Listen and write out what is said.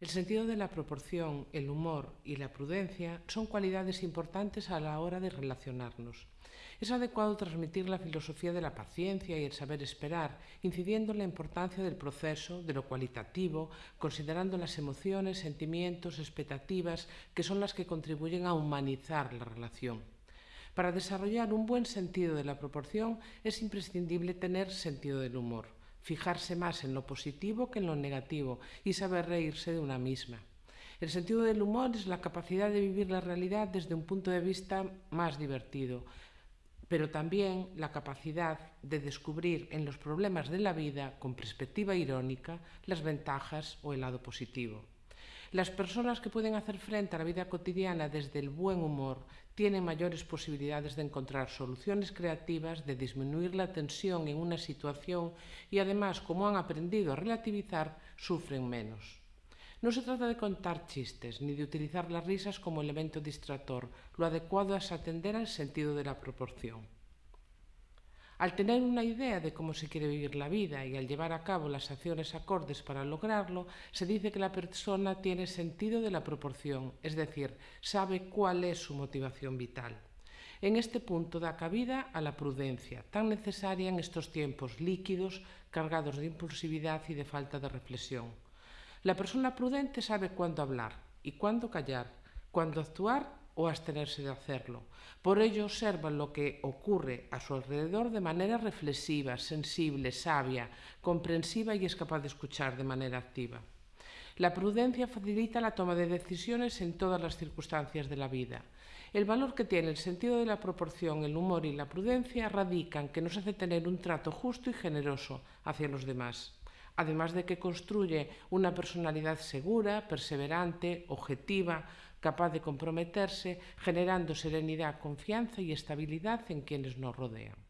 El sentido de la proporción, el humor y la prudencia son cualidades importantes a la hora de relacionarnos. Es adecuado transmitir la filosofía de la paciencia y el saber esperar, incidiendo en la importancia del proceso, de lo cualitativo, considerando las emociones, sentimientos, expectativas, que son las que contribuyen a humanizar la relación. Para desarrollar un buen sentido de la proporción es imprescindible tener sentido del humor fijarse más en lo positivo que en lo negativo y saber reírse de una misma. El sentido del humor es la capacidad de vivir la realidad desde un punto de vista más divertido, pero también la capacidad de descubrir en los problemas de la vida, con perspectiva irónica, las ventajas o el lado positivo. Las personas que pueden hacer frente a la vida cotidiana desde el buen humor tienen mayores posibilidades de encontrar soluciones creativas, de disminuir la tensión en una situación y además, como han aprendido a relativizar, sufren menos. No se trata de contar chistes ni de utilizar las risas como elemento distractor. Lo adecuado es atender al sentido de la proporción. Al tener una idea de cómo se quiere vivir la vida y al llevar a cabo las acciones acordes para lograrlo, se dice que la persona tiene sentido de la proporción, es decir, sabe cuál es su motivación vital. En este punto da cabida a la prudencia, tan necesaria en estos tiempos líquidos, cargados de impulsividad y de falta de reflexión. La persona prudente sabe cuándo hablar y cuándo callar, cuándo actuar o abstenerse de hacerlo. Por ello observa lo que ocurre a su alrededor de manera reflexiva, sensible, sabia, comprensiva y es capaz de escuchar de manera activa. La prudencia facilita la toma de decisiones en todas las circunstancias de la vida. El valor que tiene el sentido de la proporción, el humor y la prudencia radican que nos hace tener un trato justo y generoso hacia los demás además de que construye una personalidad segura, perseverante, objetiva, capaz de comprometerse, generando serenidad, confianza y estabilidad en quienes nos rodean.